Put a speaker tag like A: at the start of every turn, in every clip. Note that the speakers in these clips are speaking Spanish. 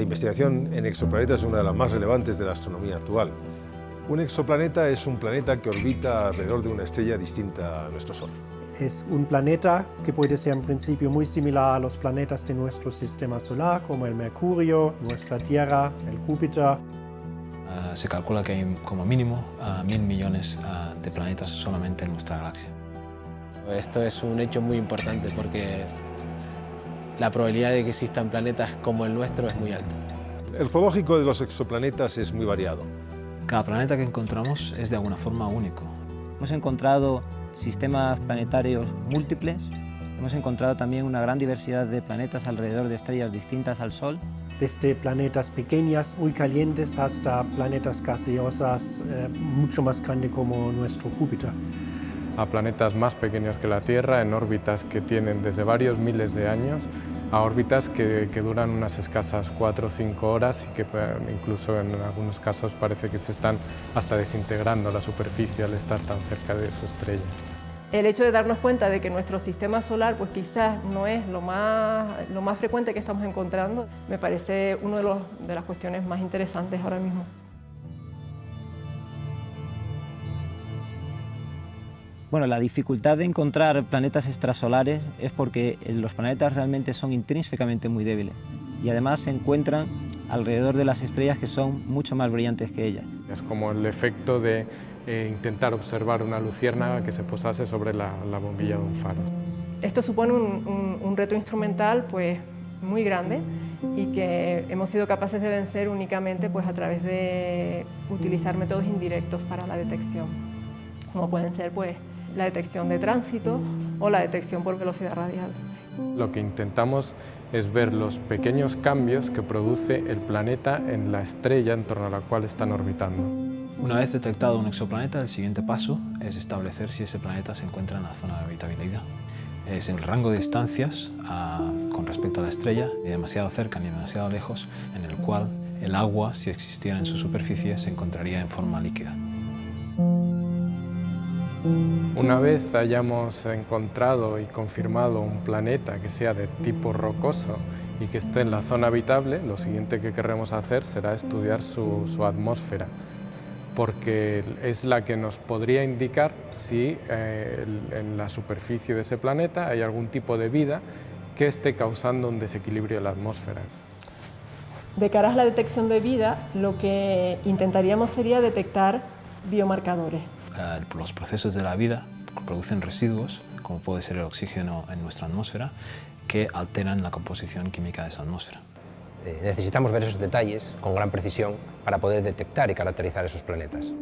A: investigación en exoplanetas es una de las más relevantes de la astronomía actual. Un exoplaneta es un planeta que orbita alrededor de una estrella distinta a nuestro Sol.
B: Es un planeta que puede ser en principio muy similar a los planetas de nuestro sistema solar, como el Mercurio, nuestra Tierra, el Júpiter.
C: Uh, se calcula que hay como mínimo uh, mil millones uh, de planetas solamente en nuestra galaxia.
D: Esto es un hecho muy importante porque la probabilidad de que existan planetas como el nuestro es muy alta.
A: El zoológico de los exoplanetas es muy variado.
C: Cada planeta que encontramos es de alguna forma único.
E: Hemos encontrado sistemas planetarios múltiples, hemos encontrado también una gran diversidad de planetas alrededor de estrellas distintas al Sol.
B: Desde planetas pequeñas, muy calientes, hasta planetas gaseosas eh, mucho más grandes como nuestro Júpiter
F: a planetas más pequeños que la Tierra, en órbitas que tienen desde varios miles de años a órbitas que, que duran unas escasas 4 o 5 horas y que incluso en algunos casos parece que se están hasta desintegrando la superficie al estar tan cerca de su estrella.
G: El hecho de darnos cuenta de que nuestro sistema solar pues quizás no es lo más, lo más frecuente que estamos encontrando, me parece una de, de las cuestiones más interesantes ahora mismo.
E: Bueno, la dificultad de encontrar planetas extrasolares es porque los planetas realmente son intrínsecamente muy débiles y además se encuentran alrededor de las estrellas que son mucho más brillantes que ellas.
F: Es como el efecto de eh, intentar observar una luciérnaga que se posase sobre la, la bombilla de un faro.
G: Esto supone un, un, un reto instrumental pues, muy grande y que hemos sido capaces de vencer únicamente pues, a través de utilizar métodos indirectos para la detección, como pueden ser pues, la detección de tránsito o la detección por velocidad radial.
F: Lo que intentamos es ver los pequeños cambios que produce el planeta en la estrella en torno a la cual están orbitando.
C: Una vez detectado un exoplaneta, el siguiente paso es establecer si ese planeta se encuentra en la zona de habitabilidad. Es el rango de distancias a, con respecto a la estrella, ni demasiado cerca ni demasiado lejos, en el cual el agua, si existiera en su superficie, se encontraría en forma líquida.
F: Una vez hayamos encontrado y confirmado un planeta que sea de tipo rocoso y que esté en la zona habitable, lo siguiente que queremos hacer será estudiar su, su atmósfera, porque es la que nos podría indicar si eh, en la superficie de ese planeta hay algún tipo de vida que esté causando un desequilibrio en la atmósfera.
G: De cara a la detección de vida, lo que intentaríamos sería detectar biomarcadores.
C: Eh, los procesos de la vida producen residuos, como puede ser el oxígeno en nuestra atmósfera, que alteran la composición química de esa atmósfera.
H: Eh, necesitamos ver esos detalles con gran precisión para poder detectar y caracterizar esos planetas.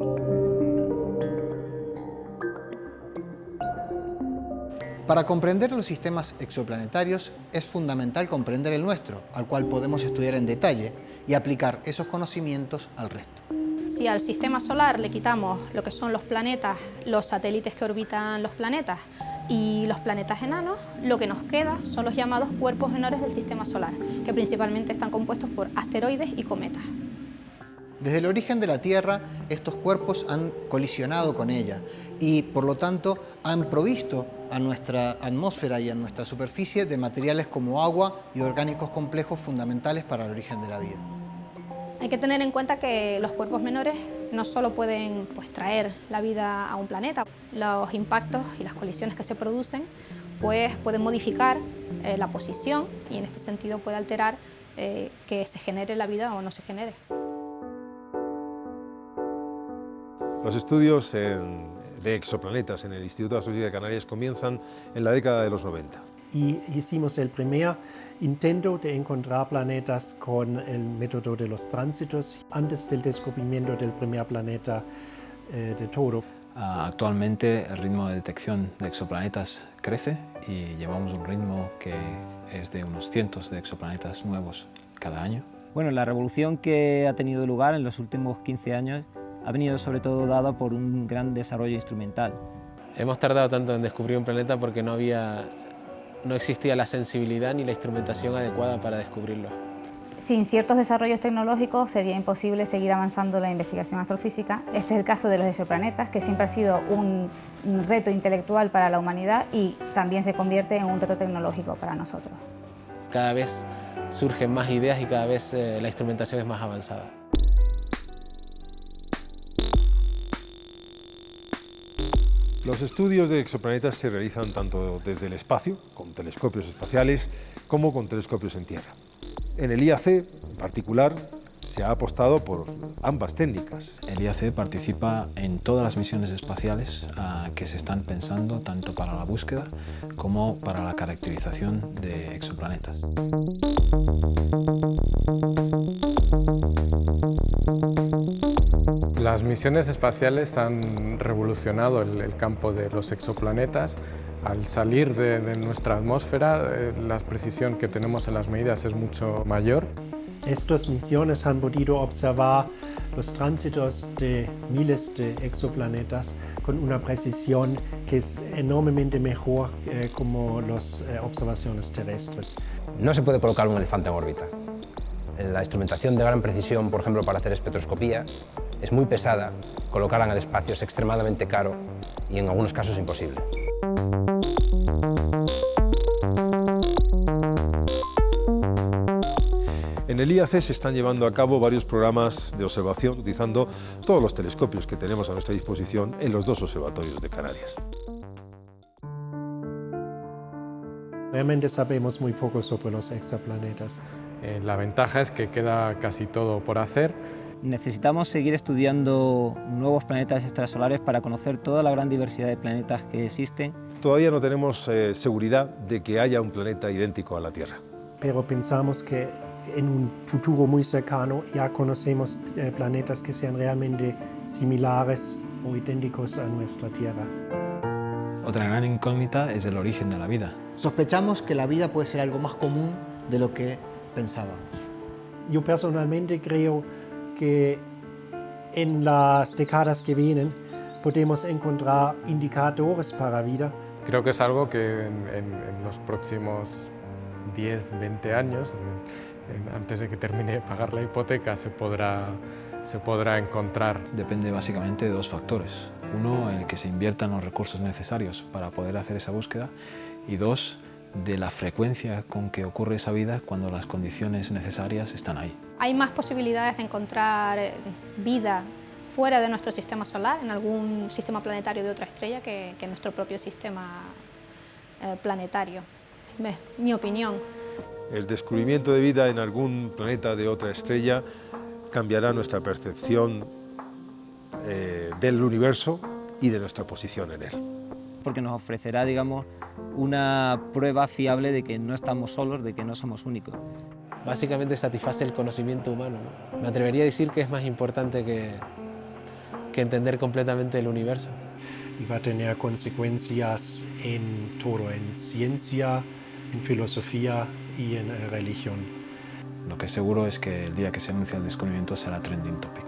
I: Para comprender los sistemas exoplanetarios es fundamental comprender el nuestro, al cual podemos estudiar en detalle y aplicar esos conocimientos al resto.
J: Si al sistema solar le quitamos lo que son los planetas, los satélites que orbitan los planetas y los planetas enanos, lo que nos queda son los llamados cuerpos menores del sistema solar, que principalmente están compuestos por asteroides y cometas.
I: Desde el origen de la Tierra, estos cuerpos han colisionado con ella y, por lo tanto, han provisto a nuestra atmósfera y a nuestra superficie de materiales como agua y orgánicos complejos fundamentales para el origen de la vida.
J: Hay que tener en cuenta que los cuerpos menores no solo pueden pues, traer la vida a un planeta, los impactos y las colisiones que se producen pues, pueden modificar eh, la posición y en este sentido puede alterar eh, que se genere la vida o no se genere.
A: Los estudios de exoplanetas en el Instituto de Astrofísica de Canarias comienzan en la década de los 90
B: y hicimos el primer intento de encontrar planetas con el método de los tránsitos antes del descubrimiento del primer planeta eh, de todo.
C: Uh, actualmente el ritmo de detección de exoplanetas crece y llevamos un ritmo que es de unos cientos de exoplanetas nuevos cada año.
E: Bueno, la revolución que ha tenido lugar en los últimos 15 años ha venido sobre todo dada por un gran desarrollo instrumental.
D: Hemos tardado tanto en descubrir un planeta porque no había no existía la sensibilidad ni la instrumentación adecuada para descubrirlo.
K: Sin ciertos desarrollos tecnológicos sería imposible seguir avanzando la investigación astrofísica. Este es el caso de los exoplanetas, que siempre ha sido un, reto intelectual para la humanidad y también se convierte en un reto tecnológico para nosotros.
D: Cada vez surgen más ideas y cada vez eh, la instrumentación es más avanzada.
A: Los estudios de exoplanetas se realizan tanto desde el espacio, con telescopios espaciales, como con telescopios en Tierra. En el IAC, en particular, se ha apostado por ambas técnicas.
C: El IAC participa en todas las misiones espaciales ah, que se están pensando tanto para la búsqueda como para la caracterización de exoplanetas.
F: Las misiones espaciales han revolucionado el, campo de los exoplanetas. Al salir de, de nuestra atmósfera, eh, la precisión que tenemos en las medidas es mucho mayor.
B: Estas misiones han podido observar los tránsitos de miles de exoplanetas con una precisión que es enormemente mejor eh, como las eh, observaciones terrestres.
H: No se puede colocar un elefante en órbita. La instrumentación de gran precisión, por ejemplo, para hacer espectroscopía, es muy pesada, colocarla en el espacio es extremadamente caro y en algunos casos imposible.
A: En el IAC se están llevando a cabo varios programas de observación utilizando todos los telescopios que tenemos a nuestra disposición en los dos observatorios de Canarias.
B: Realmente sabemos muy poco sobre los exoplanetas.
F: Eh, la ventaja es que queda casi todo por hacer.
E: Necesitamos seguir estudiando nuevos planetas extrasolares para conocer toda la gran diversidad de planetas que existen.
A: Todavía no tenemos eh, seguridad de que haya un planeta idéntico a la Tierra.
B: Pero pensamos que en un futuro muy cercano ya conocemos eh, planetas que sean realmente similares o idénticos a nuestra Tierra.
C: Otra gran incógnita es el origen de la vida.
I: Sospechamos que la vida puede ser algo más común de lo que pensábamos.
B: Yo personalmente creo que en las décadas que vienen podemos encontrar indicadores para vida.
F: Creo que es algo que en, los próximos 10, 20 años, antes de que termine de pagar la hipoteca, se podrá, se podrá encontrar.
C: Depende básicamente de dos factores. Uno, en el que se inviertan los recursos necesarios para poder hacer esa búsqueda y dos, de la frecuencia con que ocurre esa vida cuando las condiciones necesarias están ahí.
J: Hay más posibilidades de encontrar eh, vida fuera de nuestro sistema solar, en algún sistema planetario de otra estrella, que, en nuestro propio sistema eh, planetario. mi opinión.
A: El descubrimiento de vida en algún planeta de otra estrella cambiará nuestra percepción eh, del universo y de nuestra posición en él.
E: Porque nos ofrecerá, digamos, una prueba fiable de que no estamos solos, de que no somos únicos.
D: Básicamente satisface el conocimiento humano. Me atrevería a decir que es más importante que, que entender completamente el universo.
B: Y va a tener consecuencias en todo, en ciencia, en filosofía y en religión.
C: Lo que es seguro es que el día que se anuncia el descubrimiento será trending topic.